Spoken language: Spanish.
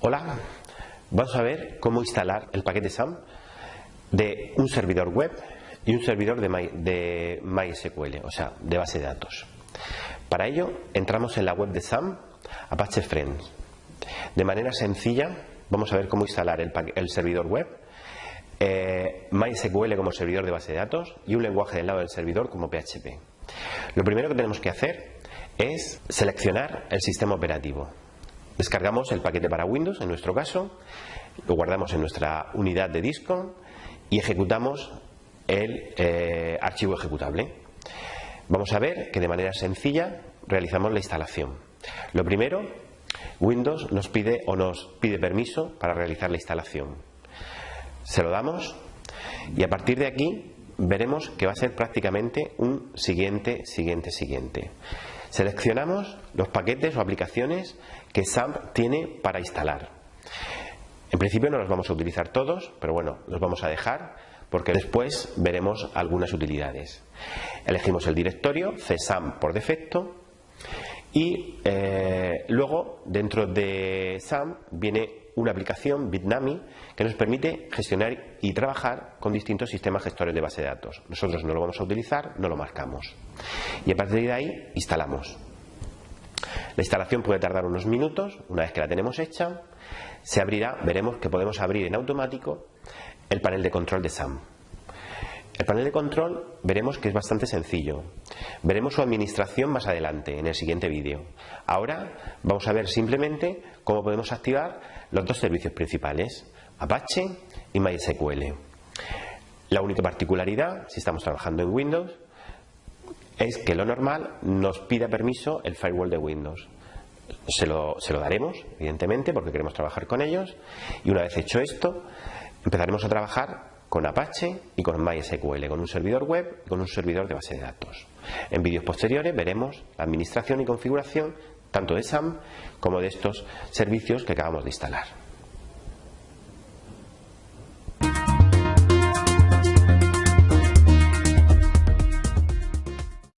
Hola, vamos a ver cómo instalar el paquete SAM de un servidor web y un servidor de, My, de MySQL, o sea, de base de datos. Para ello, entramos en la web de SAM, Apache Friends. De manera sencilla, vamos a ver cómo instalar el, el servidor web, eh, MySQL como servidor de base de datos y un lenguaje del lado del servidor como PHP. Lo primero que tenemos que hacer es seleccionar el sistema operativo. Descargamos el paquete para Windows, en nuestro caso, lo guardamos en nuestra unidad de disco y ejecutamos el eh, archivo ejecutable. Vamos a ver que de manera sencilla realizamos la instalación. Lo primero, Windows nos pide o nos pide permiso para realizar la instalación. Se lo damos y a partir de aquí veremos que va a ser prácticamente un siguiente, siguiente, siguiente. Seleccionamos los paquetes o aplicaciones que SAMP tiene para instalar. En principio no los vamos a utilizar todos, pero bueno, los vamos a dejar porque después veremos algunas utilidades. Elegimos el directorio CSAM por defecto y eh, luego dentro de SAM viene una aplicación, Bitnami, que nos permite gestionar y trabajar con distintos sistemas gestores de base de datos. Nosotros no lo vamos a utilizar, no lo marcamos. Y a partir de ahí instalamos. La instalación puede tardar unos minutos, una vez que la tenemos hecha, se abrirá, veremos que podemos abrir en automático el panel de control de SAM. El panel de control veremos que es bastante sencillo. Veremos su administración más adelante, en el siguiente vídeo. Ahora vamos a ver simplemente cómo podemos activar los dos servicios principales, Apache y MySQL. La única particularidad, si estamos trabajando en Windows, es que lo normal nos pida permiso el firewall de Windows. Se lo, daremos, evidentemente, porque queremos trabajar con ellos. Y una vez hecho esto, empezaremos a trabajar con Apache y con MySQL, con un servidor web y con un servidor de base de datos. En vídeos posteriores veremos la administración y configuración tanto de SAM como de estos servicios que acabamos de instalar.